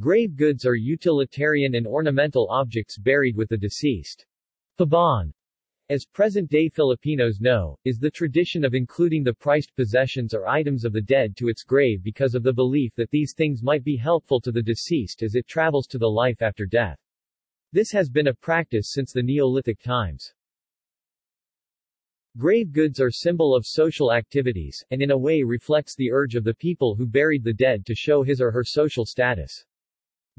Grave goods are utilitarian and ornamental objects buried with the deceased. Pabaon, as present-day Filipinos know, is the tradition of including the prized possessions or items of the dead to its grave because of the belief that these things might be helpful to the deceased as it travels to the life after death. This has been a practice since the Neolithic times. Grave goods are symbol of social activities, and in a way reflects the urge of the people who buried the dead to show his or her social status.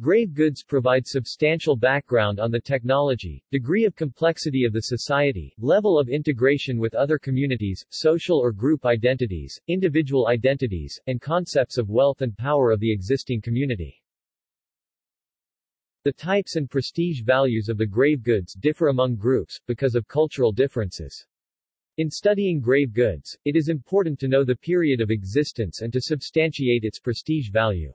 Grave goods provide substantial background on the technology, degree of complexity of the society, level of integration with other communities, social or group identities, individual identities, and concepts of wealth and power of the existing community. The types and prestige values of the grave goods differ among groups, because of cultural differences. In studying grave goods, it is important to know the period of existence and to substantiate its prestige value.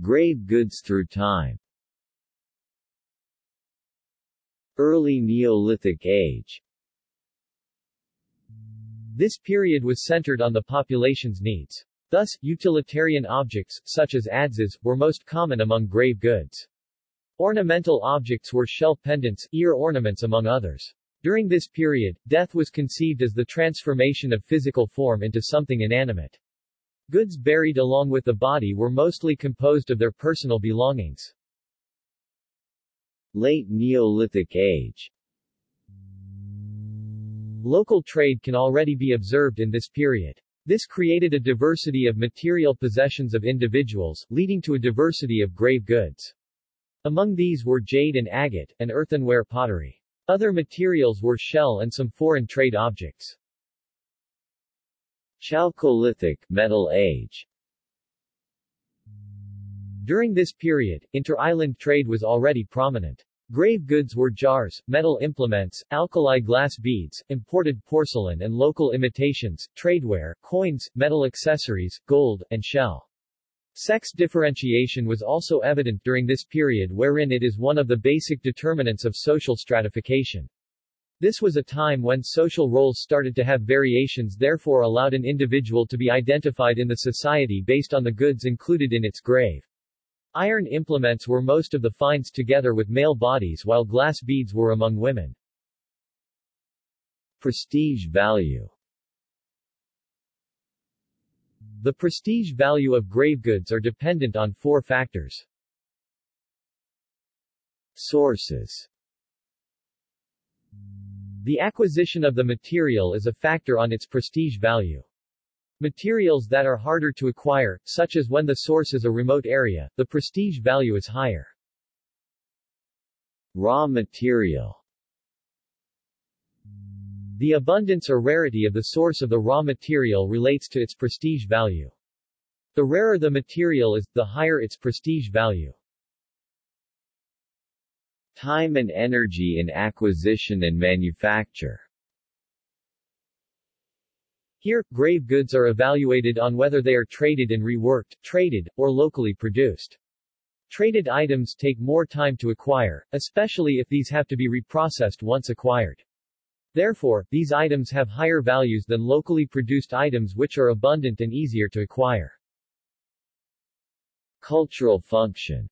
Grave goods through time Early Neolithic Age This period was centered on the population's needs. Thus, utilitarian objects, such as adzes, were most common among grave goods. Ornamental objects were shell pendants, ear ornaments among others. During this period, death was conceived as the transformation of physical form into something inanimate. Goods buried along with the body were mostly composed of their personal belongings. Late Neolithic Age Local trade can already be observed in this period. This created a diversity of material possessions of individuals, leading to a diversity of grave goods. Among these were jade and agate, and earthenware pottery. Other materials were shell and some foreign trade objects. Chalcolithic Metal Age During this period, inter-island trade was already prominent. Grave goods were jars, metal implements, alkali glass beads, imported porcelain and local imitations, tradeware, coins, metal accessories, gold, and shell. Sex differentiation was also evident during this period wherein it is one of the basic determinants of social stratification. This was a time when social roles started to have variations therefore allowed an individual to be identified in the society based on the goods included in its grave. Iron implements were most of the finds together with male bodies while glass beads were among women. Prestige value The prestige value of grave goods are dependent on four factors. Sources the acquisition of the material is a factor on its prestige value. Materials that are harder to acquire, such as when the source is a remote area, the prestige value is higher. Raw material The abundance or rarity of the source of the raw material relates to its prestige value. The rarer the material is, the higher its prestige value. Time and energy in acquisition and manufacture Here, grave goods are evaluated on whether they are traded and reworked, traded, or locally produced. Traded items take more time to acquire, especially if these have to be reprocessed once acquired. Therefore, these items have higher values than locally produced items which are abundant and easier to acquire. Cultural function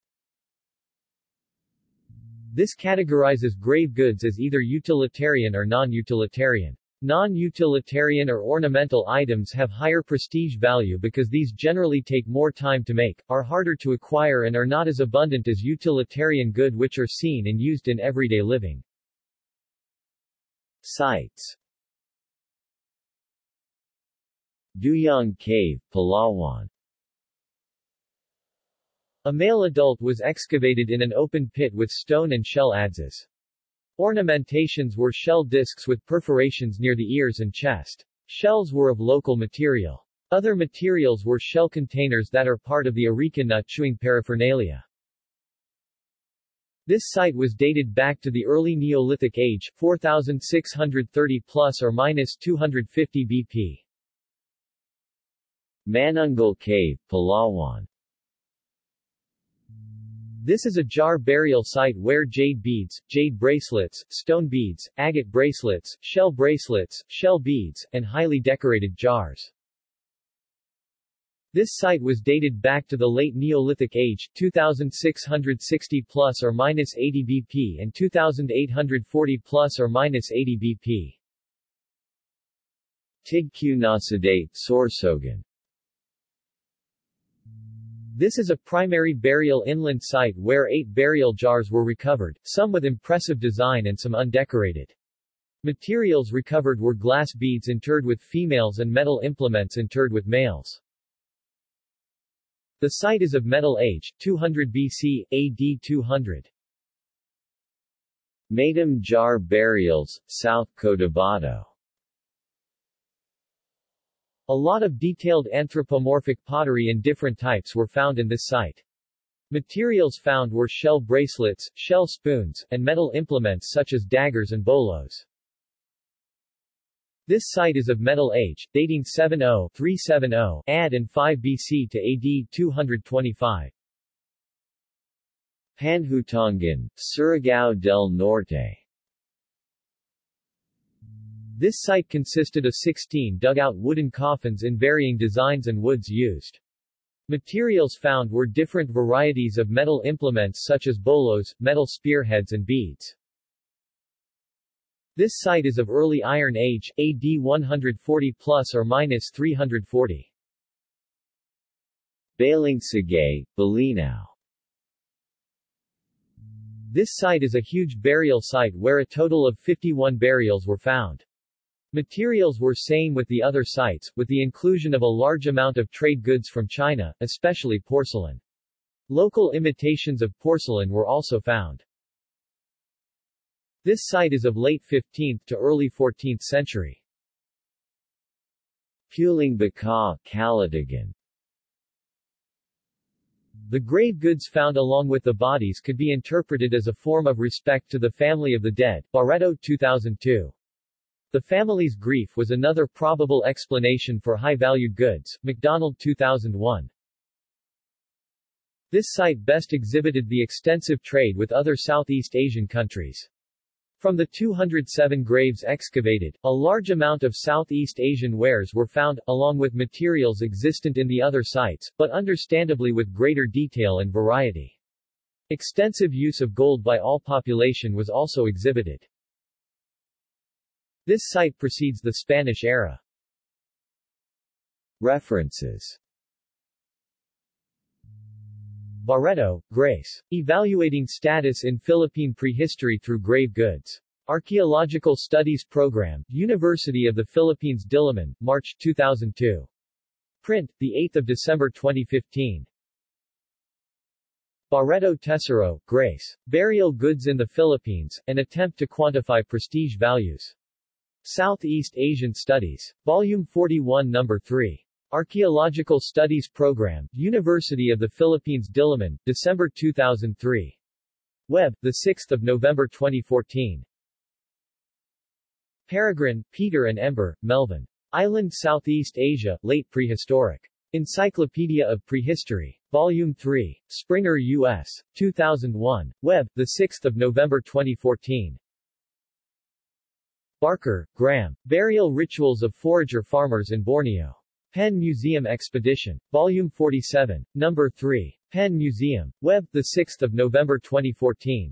this categorizes grave goods as either utilitarian or non-utilitarian. Non-utilitarian or ornamental items have higher prestige value because these generally take more time to make, are harder to acquire and are not as abundant as utilitarian good which are seen and used in everyday living. Sites Duyong Cave, Palawan a male adult was excavated in an open pit with stone and shell adzes. Ornamentations were shell discs with perforations near the ears and chest. Shells were of local material. Other materials were shell containers that are part of the areca nut chewing paraphernalia. This site was dated back to the early Neolithic age, 4630 plus or minus 250 BP. Manunggul Cave, Palawan this is a jar burial site where jade beads, jade bracelets, stone beads, agate bracelets, shell bracelets, shell beads, and highly decorated jars. This site was dated back to the late Neolithic age, 2660 plus or minus 80 BP and 2840 plus or minus 80 BP. Tigkiw na Saday Sorsogon This is a primary burial inland site where eight burial jars were recovered, some with impressive design and some undecorated. Materials recovered were glass beads interred with females and metal implements interred with males. The site is of Metal Age, 200 BC, AD 200. Maitum Jar Burials, South Cotabato A lot of detailed anthropomorphic pottery in different types were found in this site. Materials found were shell bracelets, shell spoons, and metal implements such as daggers and bolos. This site is of Metal Age, dating 70-370 AD and 5 BC to AD 225. Panhutongan, Surigao del Norte This site consisted of 16 dugout wooden coffins in varying designs and woods used. Materials found were different varieties of metal implements such as bolos, metal spearheads and beads. This site is of early Iron Age, AD 140 plus or minus 340. Balingasay, Bolinao This site is a huge burial site where a total of 51 burials were found. Materials were same with the other sites, with the inclusion of a large amount of trade goods from China, especially porcelain. Local imitations of porcelain were also found. This site is of late 15th to early 14th century. Pulong Bakaw, The grave goods found along with the bodies could be interpreted as a form of respect to the family of the dead, Barretto 2002. The family's grief was another probable explanation for high-valued goods, McDonald 2001. This site best exhibited the extensive trade with other Southeast Asian countries. From the 207 graves excavated, a large amount of Southeast Asian wares were found, along with materials existent in the other sites, but understandably with greater detail and variety. Extensive use of gold by all population was also exhibited. This site precedes the Spanish era. References Barretto, Grace. Evaluating Status in Philippine Prehistory Through Grave Goods. Archaeological Studies Program, University of the Philippines Diliman, March 2002. Print, 8 December 2015. Barretto Tesoro, Grace. Burial Goods in the Philippines, An Attempt to Quantify Prestige Values. Southeast Asian Studies. Volume 41 No. 3. Archaeological Studies Program, University of the Philippines Diliman, December 2003. Web, 6 November 2014. Peregrine, Peter and Ember, Melvin. Island Southeast Asia, Late Prehistoric. Encyclopedia of Prehistory. Volume 3. Springer U.S. 2001. Web, 6 November 2014. Barker, Graeme. Burial Rituals of Forager Farmers in Borneo. Penn Museum Expedition. Volume 47, Number 3. Penn Museum. Web, 6 November 2014.